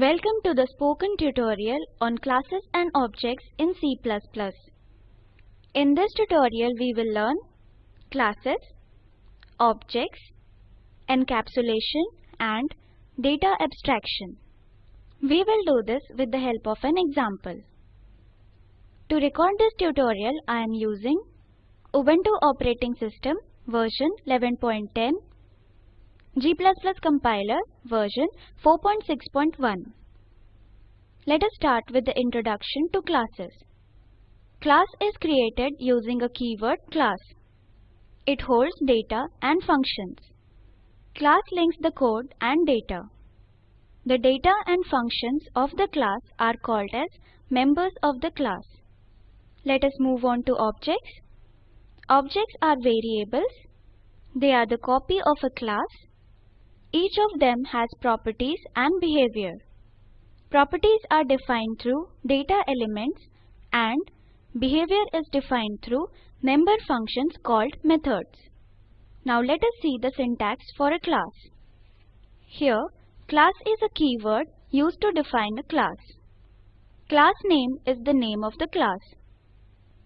Welcome to the spoken tutorial on classes and objects in C++. In this tutorial we will learn classes, objects, encapsulation and data abstraction. We will do this with the help of an example. To record this tutorial I am using Ubuntu operating system version 11.10 G++ compiler version 4.6.1. Let us start with the introduction to classes. Class is created using a keyword class. It holds data and functions. Class links the code and data. The data and functions of the class are called as members of the class. Let us move on to objects. Objects are variables. They are the copy of a class each of them has properties and behavior. Properties are defined through data elements and behavior is defined through member functions called methods. Now let us see the syntax for a class. Here, class is a keyword used to define a class. Class name is the name of the class.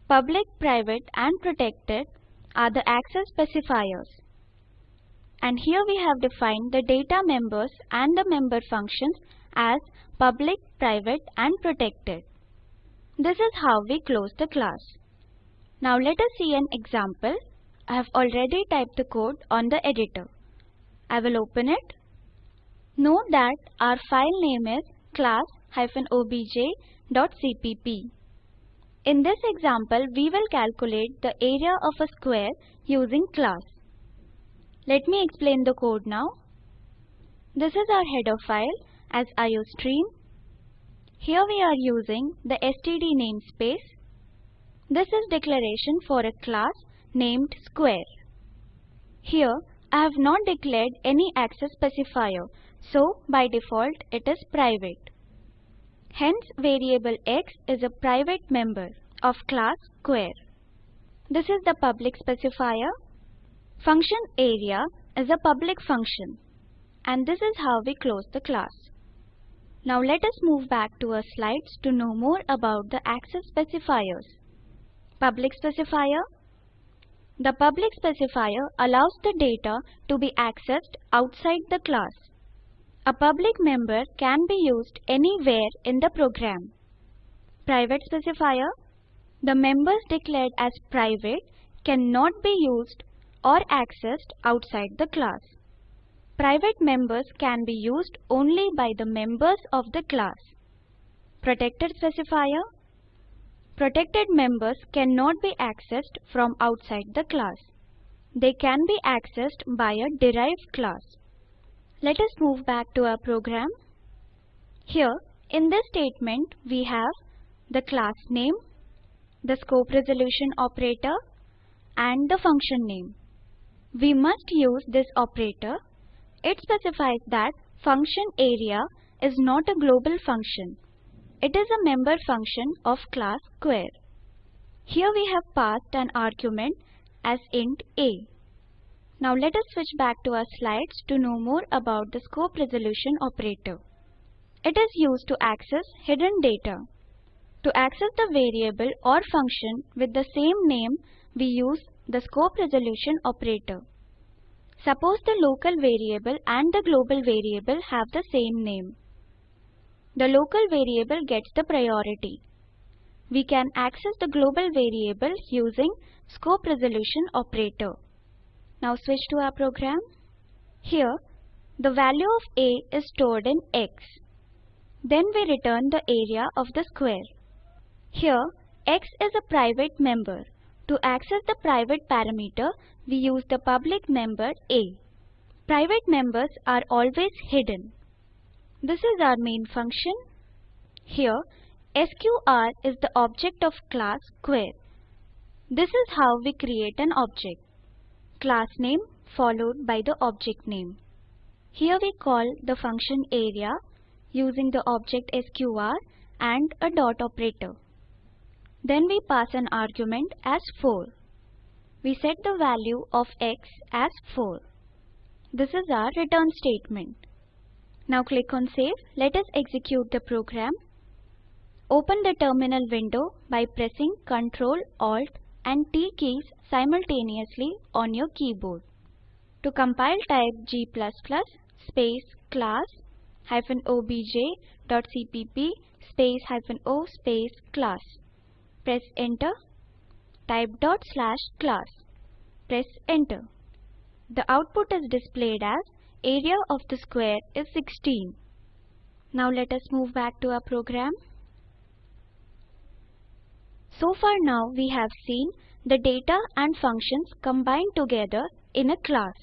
Public, private and protected are the access specifiers and here we have defined the data members and the member functions as public, private and protected. This is how we close the class. Now let us see an example. I have already typed the code on the editor. I will open it. Note that our file name is class-obj.cpp. In this example, we will calculate the area of a square using class. Let me explain the code now. This is our header file as iostream. Here we are using the std namespace. This is declaration for a class named square. Here I have not declared any access specifier, so by default it is private. Hence variable x is a private member of class square. This is the public specifier Function area is a public function and this is how we close the class. Now let us move back to our slides to know more about the access specifiers. Public specifier The public specifier allows the data to be accessed outside the class. A public member can be used anywhere in the program. Private specifier The members declared as private cannot be used or accessed outside the class. Private members can be used only by the members of the class. Protected specifier Protected members cannot be accessed from outside the class. They can be accessed by a derived class. Let us move back to our program. Here, in this statement, we have the class name, the scope resolution operator, and the function name. We must use this operator. It specifies that function area is not a global function. It is a member function of class square. Here we have passed an argument as int a. Now let us switch back to our slides to know more about the scope resolution operator. It is used to access hidden data. To access the variable or function with the same name, we use the scope resolution operator. Suppose the local variable and the global variable have the same name. The local variable gets the priority. We can access the global variable using scope resolution operator. Now switch to our program. Here, the value of a is stored in x. Then we return the area of the square. Here, x is a private member. To access the private parameter, we use the public member A. Private members are always hidden. This is our main function. Here, sqr is the object of class square. This is how we create an object. Class name followed by the object name. Here we call the function area using the object sqr and a dot operator. Then we pass an argument as 4. We set the value of x as 4. This is our return statement. Now click on Save. Let us execute the program. Open the terminal window by pressing Ctrl, Alt and T keys simultaneously on your keyboard. To compile type g++ space class hyphen obj dot cpp space hyphen o space class. Press enter. Type dot slash class. Press enter. The output is displayed as area of the square is 16. Now let us move back to our program. So far now we have seen the data and functions combined together in a class.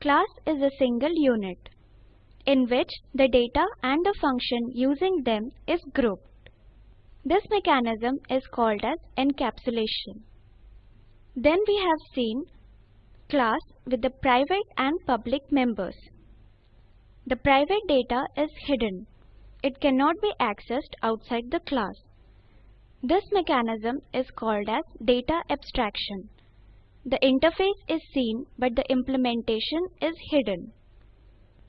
Class is a single unit in which the data and the function using them is grouped. This mechanism is called as encapsulation. Then we have seen class with the private and public members. The private data is hidden. It cannot be accessed outside the class. This mechanism is called as data abstraction. The interface is seen but the implementation is hidden.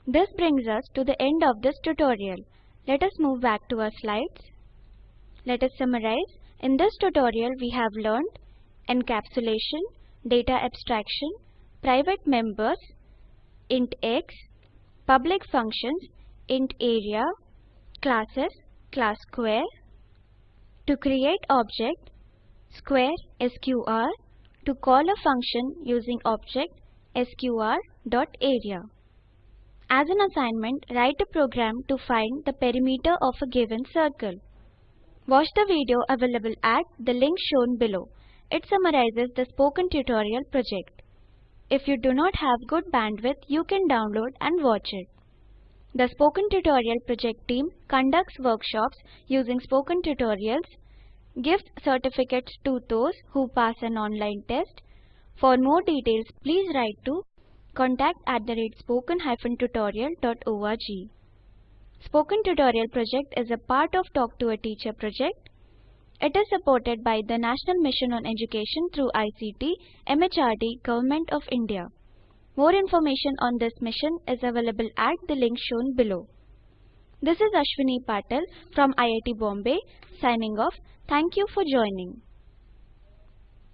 This brings us to the end of this tutorial. Let us move back to our slides. Let us summarize. In this tutorial we have learned encapsulation, data abstraction, private members, int x, public functions, int area, classes, class square. To create object, square sqr to call a function using object sqr.area. As an assignment, write a program to find the perimeter of a given circle. Watch the video available at the link shown below. It summarizes the spoken tutorial project. If you do not have good bandwidth, you can download and watch it. The Spoken Tutorial project team conducts workshops using spoken tutorials gives certificates to those who pass an online test. For more details, please write to contact at the rate spoken-tutorial.org. Spoken Tutorial project is a part of Talk to a Teacher project. It is supported by the National Mission on Education through ICT, MHRD, Government of India. More information on this mission is available at the link shown below. This is Ashwini Patel from IIT Bombay signing off. Thank you for joining.